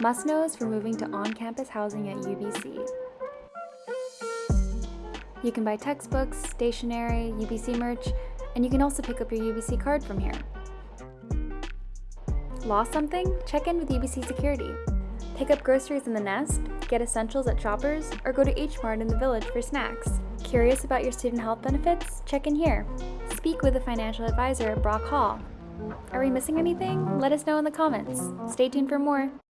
Must-knows for moving to on-campus housing at UBC. You can buy textbooks, stationery, UBC merch, and you can also pick up your UBC card from here. Lost something? Check in with UBC Security. Pick up groceries in the Nest, get essentials at Shoppers, or go to H Mart in the Village for snacks. Curious about your student health benefits? Check in here. Speak with a financial advisor at Brock Hall. Are we missing anything? Let us know in the comments. Stay tuned for more.